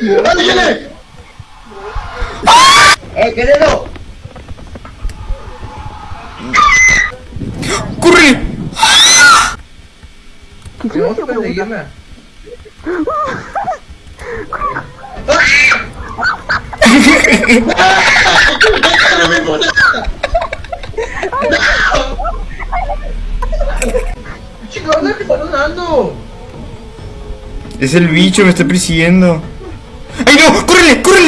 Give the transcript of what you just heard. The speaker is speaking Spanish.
¡Ándale! ¡Eh, querido! ¡Corre! Tenemos que perseguirla. Chicos, ¿dónde que está sonando? Es el bicho, me está persiguiendo. I know! Currently! Currently!